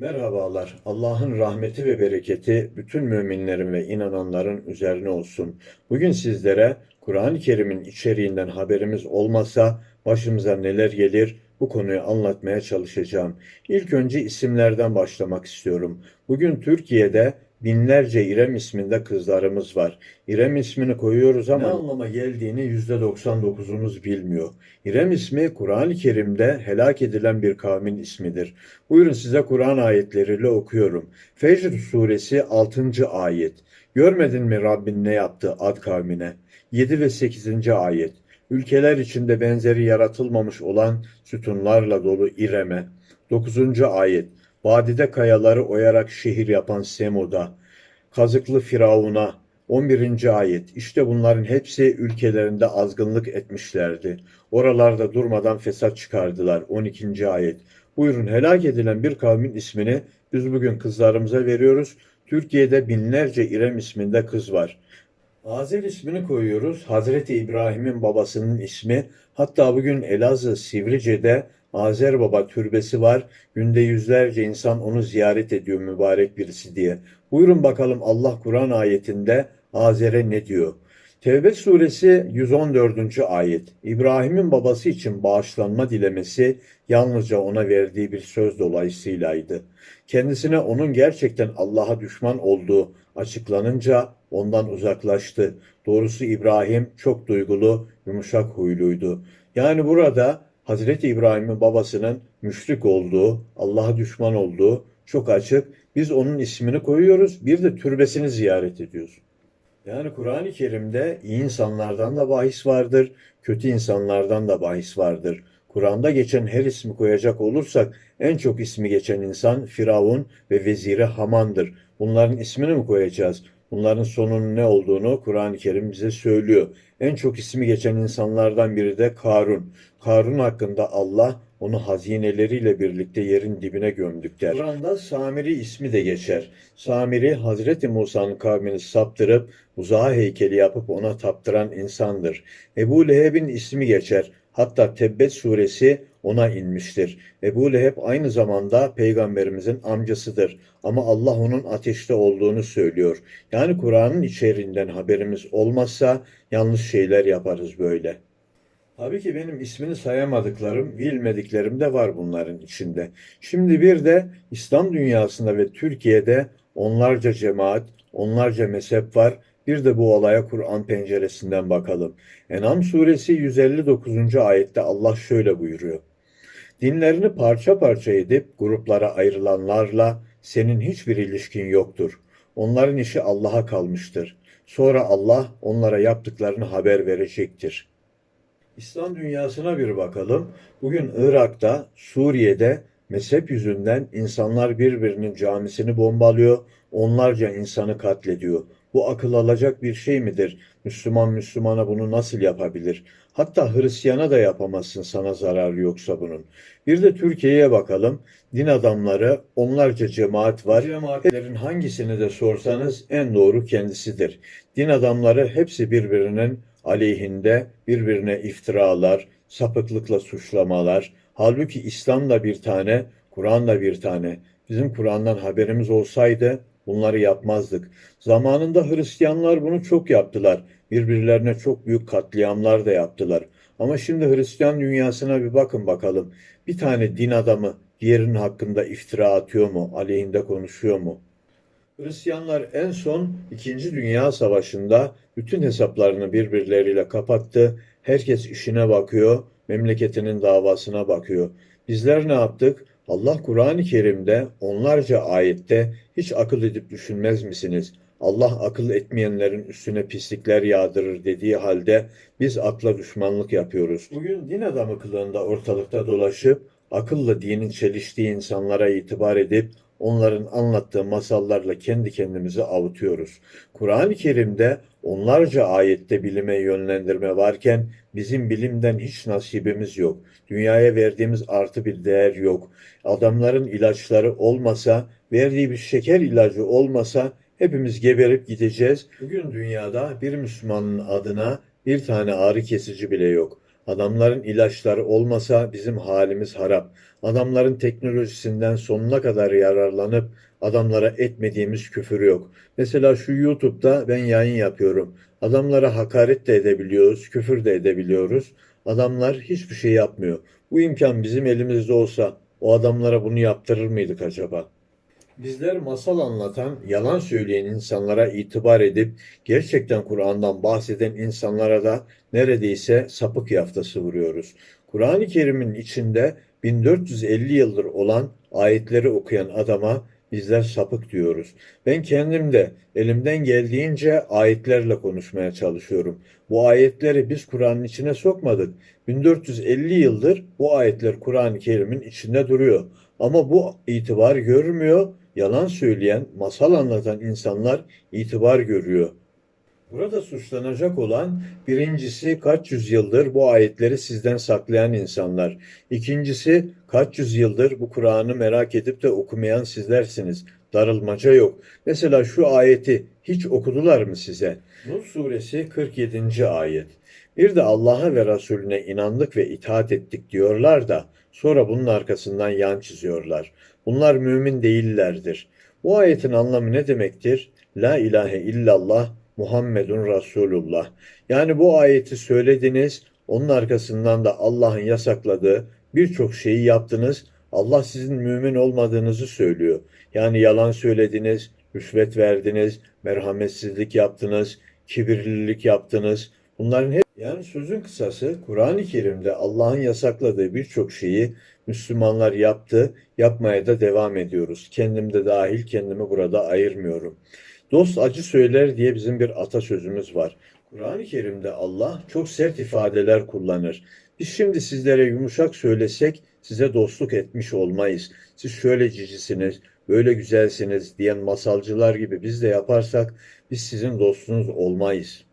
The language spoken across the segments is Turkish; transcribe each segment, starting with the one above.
Merhabalar. Allah'ın rahmeti ve bereketi bütün müminlerin ve inananların üzerine olsun. Bugün sizlere Kur'an-ı Kerim'in içeriğinden haberimiz olmasa başımıza neler gelir bu konuyu anlatmaya çalışacağım. İlk önce isimlerden başlamak istiyorum. Bugün Türkiye'de binlerce İrem isminde kızlarımız var. İrem ismini koyuyoruz ama ne anlama geldiğini %99'umuz bilmiyor. İrem ismi Kur'an-ı Kerim'de helak edilen bir kavmin ismidir. Buyurun size Kur'an ayetleriyle okuyorum. Fecr suresi 6. ayet. Görmedin mi Rabbin ne yaptı Ad kavmine? 7 ve 8. ayet. Ülkeler içinde benzeri yaratılmamış olan sütunlarla dolu İrem'e. 9. ayet. Vadide kayaları oyarak şehir yapan Semud'a. Kazıklı Firavun'a. 11. ayet. İşte bunların hepsi ülkelerinde azgınlık etmişlerdi. Oralarda durmadan fesat çıkardılar. 12. ayet. Buyurun helak edilen bir kavmin ismini biz bugün kızlarımıza veriyoruz. Türkiye'de binlerce İrem isminde kız var. Azer ismini koyuyoruz. Hazreti İbrahim'in babasının ismi. Hatta bugün Elazığ Sivrice'de Azer Baba türbesi var. Günde yüzlerce insan onu ziyaret ediyor mübarek birisi diye. Buyurun bakalım Allah Kur'an ayetinde Azer'e ne diyor? Tevbe suresi 114. ayet. İbrahim'in babası için bağışlanma dilemesi yalnızca ona verdiği bir söz dolayısıylaydı. Kendisine onun gerçekten Allah'a düşman olduğu açıklanınca ondan uzaklaştı. Doğrusu İbrahim çok duygulu, yumuşak huyluydu. Yani burada Hazreti İbrahim'in babasının müşrik olduğu, Allah'a düşman olduğu çok açık. Biz onun ismini koyuyoruz, bir de türbesini ziyaret ediyoruz. Yani Kur'an-ı Kerim'de iyi insanlardan da bahis vardır, kötü insanlardan da bahis vardır. Kur'an'da geçen her ismi koyacak olursak en çok ismi geçen insan Firavun ve veziri Haman'dır. Bunların ismini mi koyacağız? Bunların sonunun ne olduğunu Kur'an-ı Kerim bize söylüyor. En çok ismi geçen insanlardan biri de Karun. Karun hakkında Allah onu hazineleriyle birlikte yerin dibine gömdük der. Kur'an'da Samiri ismi de geçer. Samiri Hazreti Musa'nın kavmini saptırıp uzağa heykeli yapıp ona taptıran insandır. Ebu Leheb'in ismi geçer. Hatta Tebbet suresi ona inmiştir. Ebu Leheb aynı zamanda peygamberimizin amcasıdır. Ama Allah onun ateşte olduğunu söylüyor. Yani Kur'an'ın içeriğinden haberimiz olmazsa yanlış şeyler yaparız böyle. Tabii ki benim ismini sayamadıklarım, bilmediklerim de var bunların içinde. Şimdi bir de İslam dünyasında ve Türkiye'de onlarca cemaat, onlarca mezhep var. Bir de bu olaya Kur'an penceresinden bakalım. En'am suresi 159. ayette Allah şöyle buyuruyor. Dinlerini parça parça edip gruplara ayrılanlarla senin hiçbir ilişkin yoktur. Onların işi Allah'a kalmıştır. Sonra Allah onlara yaptıklarını haber verecektir. İslam dünyasına bir bakalım. Bugün Irak'ta, Suriye'de mezhep yüzünden insanlar birbirinin camisini bombalıyor, onlarca insanı katlediyor. Bu akıl alacak bir şey midir? Müslüman Müslümana bunu nasıl yapabilir? Hatta Hristiyana da yapamazsın sana zararı yoksa bunun. Bir de Türkiye'ye bakalım. Din adamları onlarca cemaat var. Cemaatlerin hangisini de sorsanız en doğru kendisidir. Din adamları hepsi birbirinin aleyhinde birbirine iftiralar, sapıklıkla suçlamalar. Halbuki İslam da bir tane, Kur'an da bir tane. Bizim Kur'an'dan haberimiz olsaydı bunları yapmazdık. Zamanında Hristiyanlar bunu çok yaptılar. Birbirlerine çok büyük katliamlar da yaptılar. Ama şimdi Hristiyan dünyasına bir bakın bakalım. Bir tane din adamı diğerinin hakkında iftira atıyor mu, aleyhinde konuşuyor mu? Hristiyanlar en son İkinci Dünya Savaşı'nda bütün hesaplarını birbirleriyle kapattı. Herkes işine bakıyor, memleketinin davasına bakıyor. Bizler ne yaptık? Allah Kur'an-ı Kerim'de onlarca ayette hiç akıl edip düşünmez misiniz? Allah akıl etmeyenlerin üstüne pislikler yağdırır dediği halde biz akla düşmanlık yapıyoruz. Bugün din adamı kılığında ortalıkta dolaşıp akılla dinin çeliştiği insanlara itibar edip onların anlattığı masallarla kendi kendimizi avutuyoruz. Kur'an-ı Kerim'de onlarca ayette bilime yönlendirme varken bizim bilimden hiç nasibimiz yok. Dünyaya verdiğimiz artı bir değer yok. Adamların ilaçları olmasa, verdiği bir şeker ilacı olmasa hepimiz geberip gideceğiz. Bugün dünyada bir Müslümanın adına bir tane ağrı kesici bile yok. Adamların ilaçları olmasa bizim halimiz harap. Adamların teknolojisinden sonuna kadar yararlanıp adamlara etmediğimiz küfür yok. Mesela şu YouTube'da ben yayın yapıyorum. Adamlara hakaret de edebiliyoruz, küfür de edebiliyoruz. Adamlar hiçbir şey yapmıyor. Bu imkan bizim elimizde olsa o adamlara bunu yaptırır mıydık acaba? Bizler masal anlatan, yalan söyleyen insanlara itibar edip gerçekten Kur'an'dan bahseden insanlara da neredeyse sapık yaftası vuruyoruz. Kur'an-ı Kerim'in içinde 1450 yıldır olan ayetleri okuyan adama bizler sapık diyoruz. Ben kendim de elimden geldiğince ayetlerle konuşmaya çalışıyorum. Bu ayetleri biz Kur'an'ın içine sokmadık. 1450 yıldır bu ayetler Kur'an-ı Kerim'in içinde duruyor. Ama bu itibar görmüyor. Yalan söyleyen, masal anlatan insanlar itibar görüyor. Burada suçlanacak olan birincisi kaç yüzyıldır bu ayetleri sizden saklayan insanlar. İkincisi kaç yüzyıldır bu Kur'an'ı merak edip de okumayan sizlersiniz. Darılmaca yok. Mesela şu ayeti hiç okudular mı size? Nur suresi 47. ayet. Bir de Allah'a ve Resulüne inandık ve itaat ettik diyorlar da sonra bunun arkasından yan çiziyorlar. Bunlar mümin değillerdir. Bu ayetin anlamı ne demektir? La ilahe illallah Muhammedun Resulullah. Yani bu ayeti söylediniz, onun arkasından da Allah'ın yasakladığı birçok şeyi yaptınız. Allah sizin mümin olmadığınızı söylüyor. Yani yalan söylediniz, rüşvet verdiniz, merhametsizlik yaptınız, kibirlilik yaptınız. Bunların hep yani sözün kısası Kur'an-ı Kerim'de Allah'ın yasakladığı birçok şeyi Müslümanlar yaptı, yapmaya da devam ediyoruz. Kendim de dahil kendimi burada ayırmıyorum. Dost acı söyler diye bizim bir atasözümüz var. Kur'an-ı Kerim'de Allah çok sert ifadeler kullanır. Biz şimdi sizlere yumuşak söylesek size dostluk etmiş olmayız. Siz şöyle cicisiniz, böyle güzelsiniz diyen masalcılar gibi biz de yaparsak biz sizin dostunuz olmayız.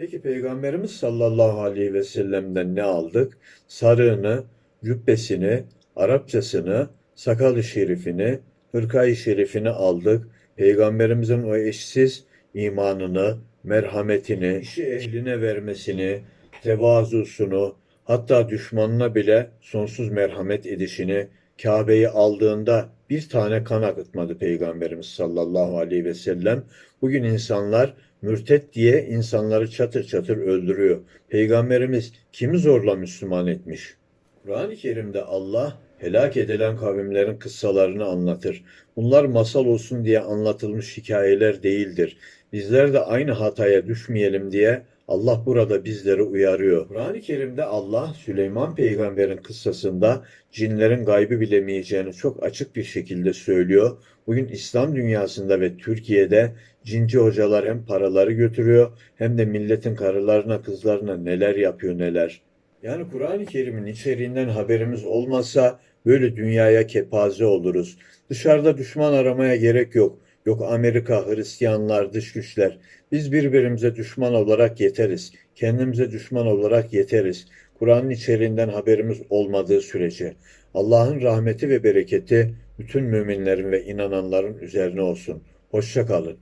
Peki Peygamberimiz sallallahu aleyhi ve sellem'den ne aldık? Sarığını, cübbesini, Arapçasını, sakalı şerifini, hırkayı şerifini aldık. Peygamberimizin o eşsiz imanını, merhametini, işi ehline vermesini, tevazusunu, hatta düşmanına bile sonsuz merhamet edişini, Kabe'yi aldığında bir tane kan akıtmadı Peygamberimiz sallallahu aleyhi ve sellem. Bugün insanlar mürtet diye insanları çatır çatır öldürüyor. Peygamberimiz kimi zorla Müslüman etmiş? Kur'an-ı Kerim'de Allah helak edilen kavimlerin kıssalarını anlatır. Bunlar masal olsun diye anlatılmış hikayeler değildir. Bizler de aynı hataya düşmeyelim diye Allah burada bizleri uyarıyor. Kur'an-ı Kerim'de Allah Süleyman peygamberin kıssasında cinlerin gaybı bilemeyeceğini çok açık bir şekilde söylüyor. Bugün İslam dünyasında ve Türkiye'de cinci hocalar hem paraları götürüyor hem de milletin karılarına kızlarına neler yapıyor neler. Yani Kur'an-ı Kerim'in içeriğinden haberimiz olmasa böyle dünyaya kepaze oluruz. Dışarıda düşman aramaya gerek yok. Yok Amerika, Hristiyanlar, dış güçler. Biz birbirimize düşman olarak yeteriz. Kendimize düşman olarak yeteriz. Kur'an'ın içeriğinden haberimiz olmadığı sürece. Allah'ın rahmeti ve bereketi bütün müminlerin ve inananların üzerine olsun. Hoşça kalın.